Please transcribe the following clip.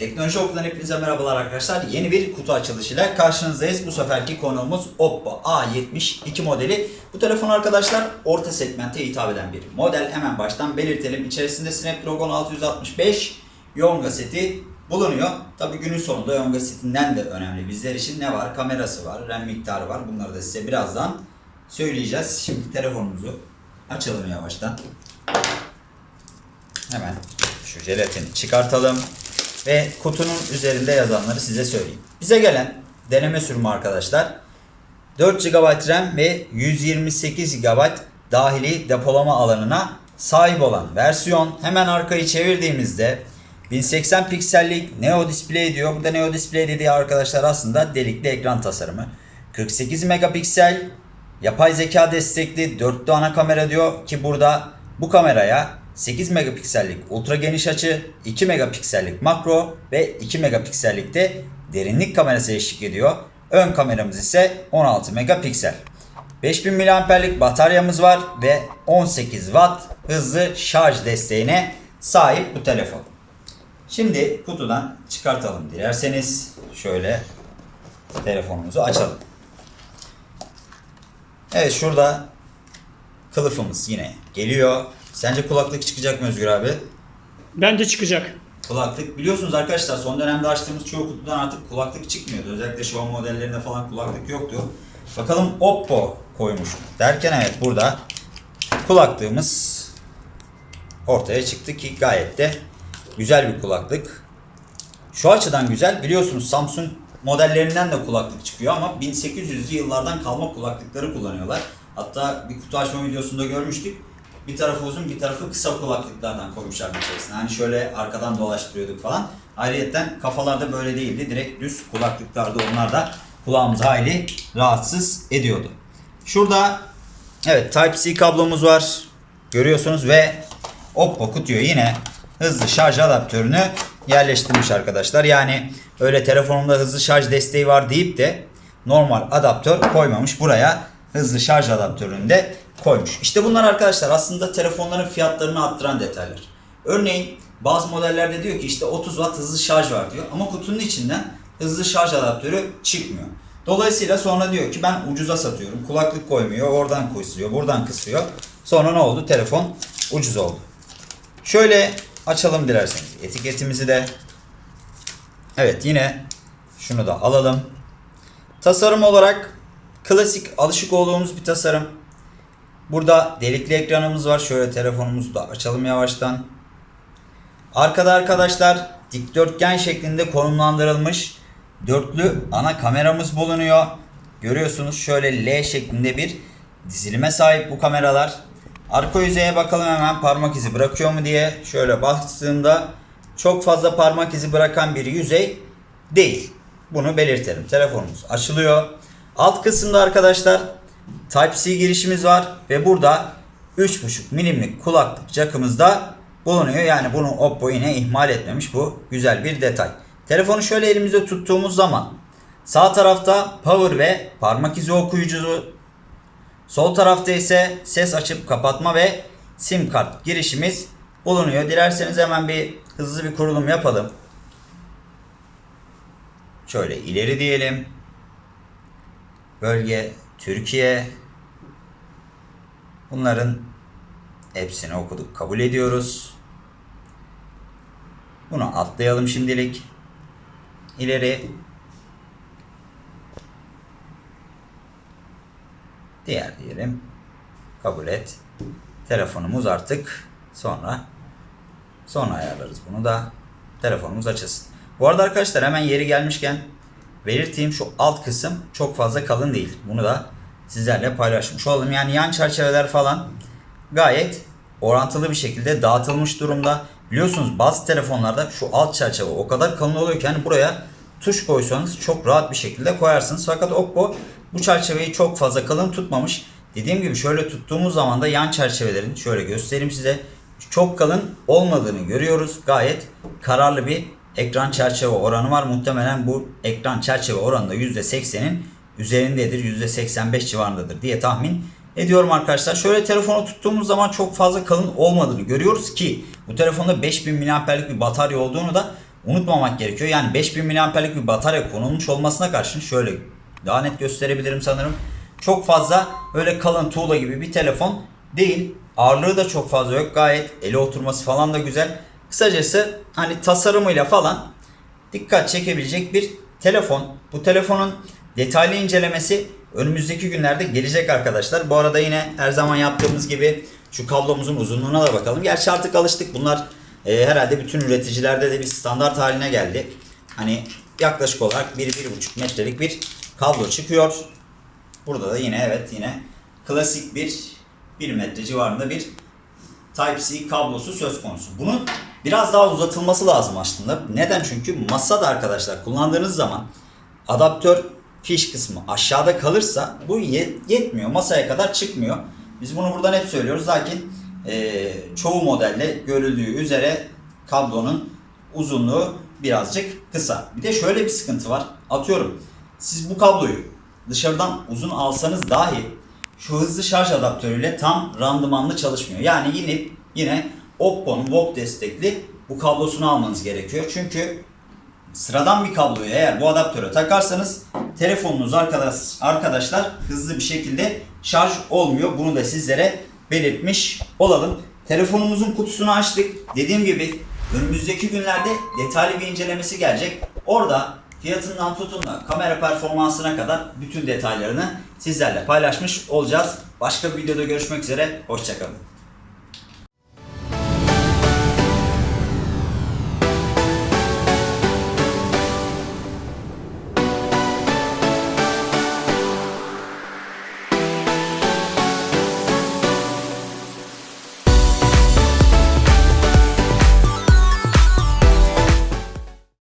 Teknoloji Okulu'dan hepinize merhabalar arkadaşlar. Yeni bir kutu açılışıyla karşınızdayız. Bu seferki konuğumuz Oppo A72 modeli. Bu telefon arkadaşlar orta segmente hitap eden bir model. Hemen baştan belirtelim. İçerisinde Snapdragon 665 Yonga seti bulunuyor. Tabi günün sonunda Yonga setinden de önemli bizler için ne var? Kamerası var, RAM miktarı var. Bunları da size birazdan söyleyeceğiz. Şimdi telefonumuzu açalım yavaştan. Hemen şu jelatini çıkartalım ve kutunun üzerinde yazanları size söyleyeyim. Bize gelen deneme sürümü arkadaşlar 4 GB RAM ve 128 GB dahili depolama alanına sahip olan versiyon. Hemen arkayı çevirdiğimizde 1080 piksellik Neo Display diyor. Burada Neo Display dediği arkadaşlar aslında delikli ekran tasarımı. 48 megapiksel yapay zeka destekli dörtlü ana kamera diyor ki burada bu kameraya 8 megapiksellik ultra geniş açı, 2 megapiksellik makro ve 2 megapiksellik de derinlik kamerası eşlik ediyor. Ön kameramız ise 16 megapiksel. 5000 mAh'lik bataryamız var ve 18 Watt hızlı şarj desteğine sahip bu telefon. Şimdi kutudan çıkartalım dilerseniz. Şöyle telefonumuzu açalım. Evet şurada kılıfımız yine geliyor. Sence kulaklık çıkacak mı Özgür abi? Bence çıkacak. Kulaklık biliyorsunuz arkadaşlar son dönemde açtığımız çoğu kutudan artık kulaklık çıkmıyordu. Özellikle şu an modellerinde falan kulaklık yoktu. Bakalım Oppo koymuş mu? Derken evet burada kulaklığımız ortaya çıktı ki gayet de güzel bir kulaklık. Şu açıdan güzel. Biliyorsunuz Samsung modellerinden de kulaklık çıkıyor ama 1800'lü yıllardan kalma kulaklıkları kullanıyorlar. Hatta bir kutu açma videosunda görmüştük. Bir tarafı uzun bir tarafı kısa kulaklıklardan koymuşlar içerisine. Hani şöyle arkadan dolaştırıyorduk falan. Ayrıyeten kafalarda böyle değildi. Direkt düz kulaklıklardı. Onlar da kulağımızı hayli rahatsız ediyordu. Şurada evet Type-C kablomuz var. Görüyorsunuz ve Oppo kutuyu yine hızlı şarj adaptörünü yerleştirmiş arkadaşlar. Yani öyle telefonumda hızlı şarj desteği var deyip de normal adaptör koymamış. Buraya hızlı şarj adaptörünü de koymuş. İşte bunlar arkadaşlar aslında telefonların fiyatlarını arttıran detaylar. Örneğin bazı modellerde diyor ki işte 30 watt hızlı şarj var diyor ama kutunun içinden hızlı şarj adaptörü çıkmıyor. Dolayısıyla sonra diyor ki ben ucuza satıyorum. Kulaklık koymuyor. Oradan kısıyor. Buradan kısıyor. Sonra ne oldu? Telefon ucuz oldu. Şöyle açalım dilerseniz etiketimizi de. Evet yine şunu da alalım. Tasarım olarak klasik alışık olduğumuz bir tasarım. Burada delikli ekranımız var. Şöyle telefonumuzu da açalım yavaştan. Arkada arkadaşlar dikdörtgen şeklinde konumlandırılmış dörtlü ana kameramız bulunuyor. Görüyorsunuz şöyle L şeklinde bir dizilime sahip bu kameralar. Arka yüzeye bakalım hemen parmak izi bırakıyor mu diye. Şöyle baktığımda çok fazla parmak izi bırakan bir yüzey değil. Bunu belirtelim. Telefonumuz açılıyor. Alt kısımda arkadaşlar Type-C girişimiz var ve burada 3.5 milimlik kulaklık jackımız da bulunuyor. Yani bunu Oppo yine ihmal etmemiş. Bu güzel bir detay. Telefonu şöyle elimizde tuttuğumuz zaman sağ tarafta power ve parmak izi okuyucusu Sol tarafta ise ses açıp kapatma ve sim kart girişimiz bulunuyor. Dilerseniz hemen bir hızlı bir kurulum yapalım. Şöyle ileri diyelim. Bölge Türkiye. Bunların hepsini okuduk. Kabul ediyoruz. Bunu atlayalım şimdilik. İleri Diğer diyelim. Kabul et. Telefonumuz artık sonra sonra ayarlarız bunu da. Telefonumuz açılsın. Bu arada arkadaşlar hemen yeri gelmişken belirteyim şu alt kısım çok fazla kalın değil. Bunu da sizlerle paylaşmış olalım. Yani yan çerçeveler falan gayet orantılı bir şekilde dağıtılmış durumda. Biliyorsunuz bazı telefonlarda şu alt çerçeve o kadar kalın oluyor ki hani buraya tuş koysanız çok rahat bir şekilde koyarsınız. Fakat Oppo bu çerçeveyi çok fazla kalın tutmamış. Dediğim gibi şöyle tuttuğumuz zaman da yan çerçevelerin şöyle göstereyim size çok kalın olmadığını görüyoruz. Gayet kararlı bir ekran çerçeve oranı var. Muhtemelen bu ekran çerçeve oranı da %80'in üzerindedir. %85 civarındadır diye tahmin ediyorum arkadaşlar. Şöyle telefonu tuttuğumuz zaman çok fazla kalın olmadığını görüyoruz ki bu telefonda 5000 mAh'lik bir batarya olduğunu da unutmamak gerekiyor. Yani 5000 mAh'lik bir batarya konulmuş olmasına karşın şöyle daha net gösterebilirim sanırım. Çok fazla öyle kalın tuğla gibi bir telefon değil. Ağırlığı da çok fazla yok. Gayet ele oturması falan da güzel. Kısacası hani tasarımıyla falan dikkat çekebilecek bir telefon. Bu telefonun detaylı incelemesi önümüzdeki günlerde gelecek arkadaşlar. Bu arada yine her zaman yaptığımız gibi şu kablomuzun uzunluğuna da bakalım. Gerçi artık alıştık. Bunlar e, herhalde bütün üreticilerde de bir standart haline geldi. Hani yaklaşık olarak 1-1,5 metrelik bir kablo çıkıyor. Burada da yine evet yine klasik bir 1 metre civarında bir Type-C kablosu söz konusu. Bunun biraz daha uzatılması lazım aslında. Neden? Çünkü masada arkadaşlar kullandığınız zaman adaptör fiş kısmı aşağıda kalırsa bu ye- yetmiyor. Masaya kadar çıkmıyor. Biz bunu buradan hep söylüyoruz. Lakin eee, çoğu modelde görüldüğü üzere kablonun uzunluğu birazcık kısa. Bir de şöyle bir sıkıntı var. Atıyorum siz bu kabloyu dışarıdan uzun alsanız dahi şu hızlı şarj adaptörüyle tam randımanlı çalışmıyor. Yani yine yine Oppo'nun VOOC destekli bu kablosunu almanız gerekiyor. Çünkü sıradan bir kabloyu eğer bu adaptöre takarsanız telefonunuz arkadaş, arkadaşlar hızlı bir şekilde şarj olmuyor. Bunu da sizlere belirtmiş olalım. Telefonumuzun kutusunu açtık. Dediğim gibi önümüzdeki günlerde detaylı bir incelemesi gelecek. Orada fiyatından tutun da kamera performansına kadar bütün detaylarını sizlerle paylaşmış olacağız. Başka bir videoda görüşmek üzere. Hoşçakalın.